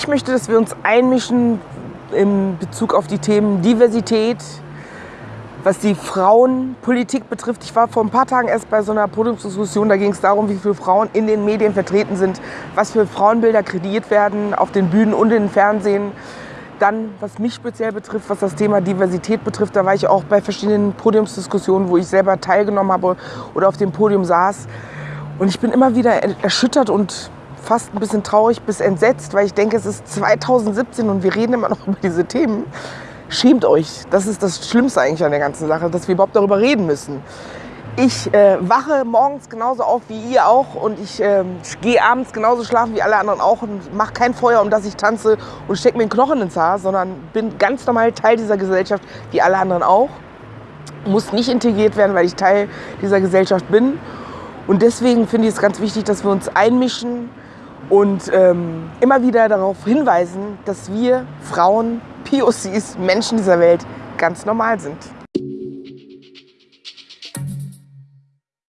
Ich möchte, dass wir uns einmischen in Bezug auf die Themen Diversität, was die Frauenpolitik betrifft. Ich war vor ein paar Tagen erst bei so einer Podiumsdiskussion, da ging es darum, wie viele Frauen in den Medien vertreten sind, was für Frauenbilder kreiert werden auf den Bühnen und im Fernsehen. Dann, was mich speziell betrifft, was das Thema Diversität betrifft, da war ich auch bei verschiedenen Podiumsdiskussionen, wo ich selber teilgenommen habe oder auf dem Podium saß. Und ich bin immer wieder erschüttert und fast ein bisschen traurig bis entsetzt, weil ich denke, es ist 2017 und wir reden immer noch über diese Themen. Schämt euch. Das ist das Schlimmste eigentlich an der ganzen Sache, dass wir überhaupt darüber reden müssen. Ich äh, wache morgens genauso auf wie ihr auch und ich äh, gehe abends genauso schlafen wie alle anderen auch und mache kein Feuer, um das ich tanze und stecke mir einen Knochen ins Haar, sondern bin ganz normal Teil dieser Gesellschaft wie alle anderen auch. Muss nicht integriert werden, weil ich Teil dieser Gesellschaft bin. Und deswegen finde ich es ganz wichtig, dass wir uns einmischen und ähm, immer wieder darauf hinweisen, dass wir Frauen, POCs, Menschen dieser Welt ganz normal sind.